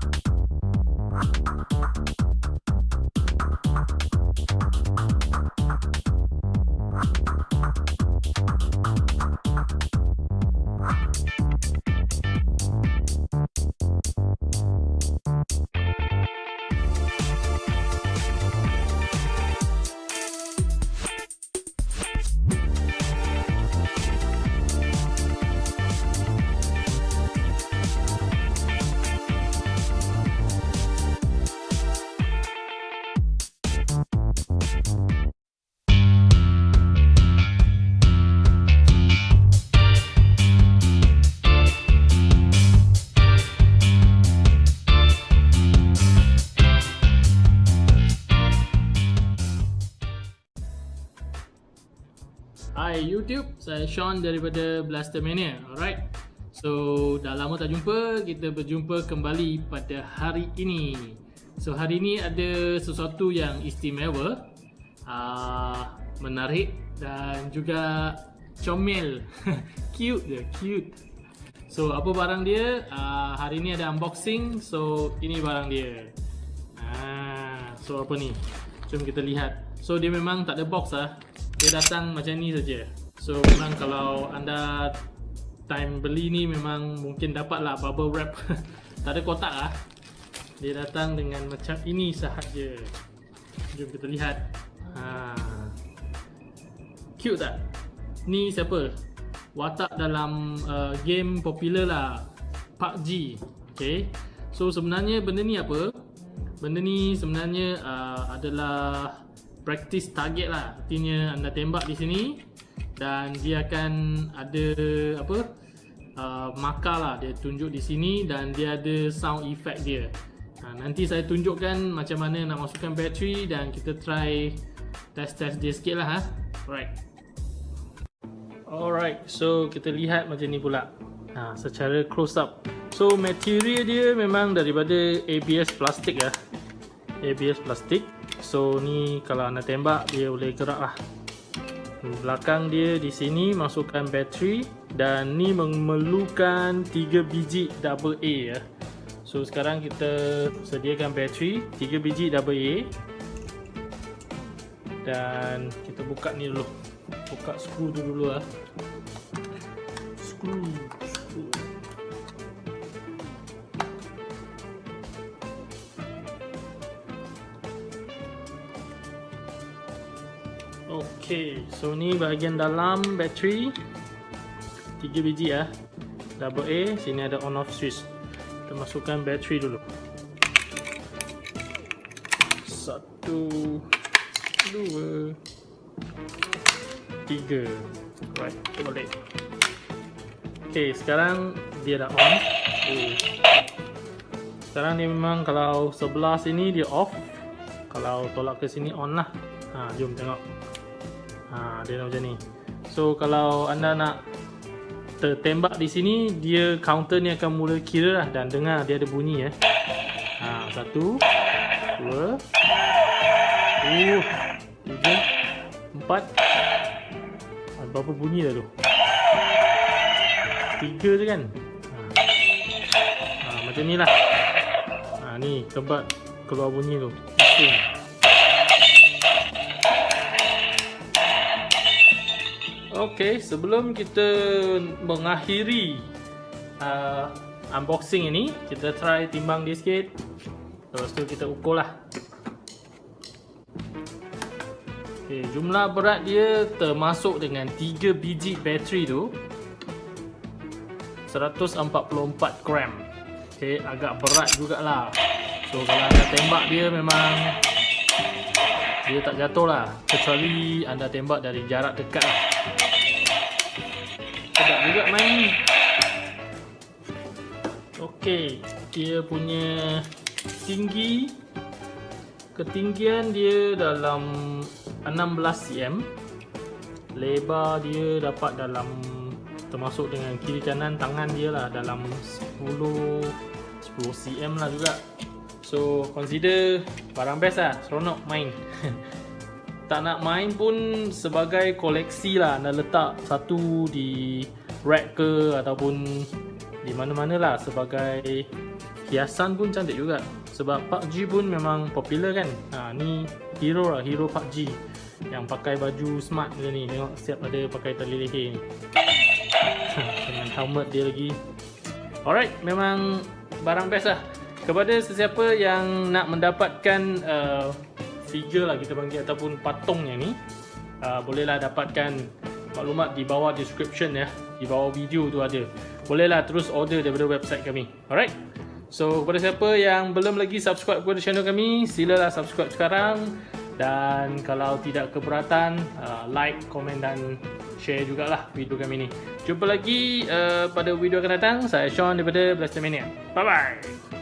Thank you. YouTube, saya Sean daripada Blaster Mania. Alright. So, dah lama tak jumpa, kita berjumpa kembali pada hari ini. So, hari ini ada sesuatu yang istimewa, uh, menarik dan juga comel. cute je, cute. So, apa barang dia? Uh, hari ini ada unboxing. So, ini barang dia. Ah, so apa ni? Jom kita lihat. So, dia memang tak ada box ah dia datang macam ni saja. So memang kalau anda time beli ni memang mungkin dapat lah bubble wrap. tak ada kotak lah. Dia datang dengan macam ini sahaja. Jom kita lihat. Ha. Cute tak? Ni siapa? Watak dalam uh, game popular lah. PUBG. Okay. So sebenarnya benda ni apa? Benda ni sebenarnya uh, adalah practice target lah artinya anda tembak di sini dan dia akan ada apa uh, markah lah. Dia tunjuk di sini dan dia ada sound effect dia. Ha, nanti saya tunjukkan macam mana nak masukkan bateri dan kita try test-test dia sikit lah ha? alright. Alright so kita lihat macam ni pula. Ha, secara close up. So material dia memang daripada ABS plastik lah ABS plastik. So ni kalau anda tembak dia boleh gerak lah Belakang dia di sini masukkan bateri Dan ni memerlukan 3 biji double A ya. So sekarang kita sediakan bateri 3 biji double A. Dan kita buka ni dulu. Buka skru tu dulu lah Skru Okey, so ni bahagian dalam bateri 3 biji ya. Double A, sini ada on off switch. Kita masukkan bateri dulu. Satu, dua, tiga. Right, boleh. Okey, sekarang dia dah on. Sekarang ni memang kalau sebelah sini dia off. Kalau tolak ke sini on lah. Ha, jom tengok ha, dia macam ni. So kalau anda nak tertembak di sini dia counter ni akan mula kira lah dan dengar dia ada bunyi eh. Ha, satu dua uh, tiga empat. Ha, berapa bunyi dah tu? Tiga je kan? Ha. Ha, macam ni lah. Ha, ni tempat keluar bunyi tu Okey, sebelum kita mengakhiri uh, unboxing ini, kita try timbang dia sikit. Lepas tu kita ukur lah. Okey, jumlah berat dia termasuk dengan 3 biji bateri tu 144 gram. Okey, agak berat jugalah. So kalau anda tembak dia memang dia tak jatuh lah kecuali anda tembak dari jarak dekat lah sedap juga main ni. Okey, dia punya tinggi ketinggian dia dalam 16 cm lebar dia dapat dalam termasuk dengan kiri kanan tangan dia lah dalam 10 10 cm lah juga. So consider barang best lah seronok main tak nak main pun sebagai koleksi lah. Anda letak satu di rack ke ataupun di mana-mana lah sebagai hiasan pun cantik juga. Sebab PUBG pun memang popular kan? Ha, ni hero lah hero PUBG yang pakai baju smart dia ni. Tengok siap ada pakai tali leher ni. Dengan helmet dia lagi. Alright memang barang best lah. Kepada sesiapa yang nak mendapatkan uh, figure lah kita panggil ataupun patung yang ni uh, bolehlah dapatkan maklumat di bawah description ya. Di bawah video tu ada. Bolehlah terus order daripada website kami. Alright? So kepada siapa yang belum lagi subscribe kepada channel kami silalah subscribe sekarang. Dan kalau tidak keberatan uh, like, komen dan share jugalah video kami ni. Jumpa lagi uh, pada video akan datang. Saya Sean daripada Blaster Mania. Bye bye